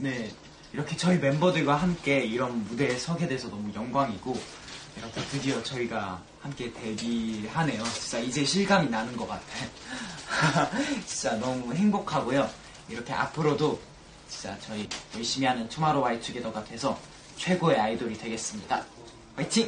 네, 이렇게 저희 멤버들과 함께 이런 무대에 서게 돼서 너무 영광이고 이렇게 드디어 저희가 함께 데뷔하네요. 진짜 이제 실감이 나는 것 같아. 진짜 너무 행복하고요. 이렇게 앞으로도 진짜 저희 열심히 하는 투모로우바이투게더가 돼서 최고의 아이돌이 되겠습니다. 화이팅!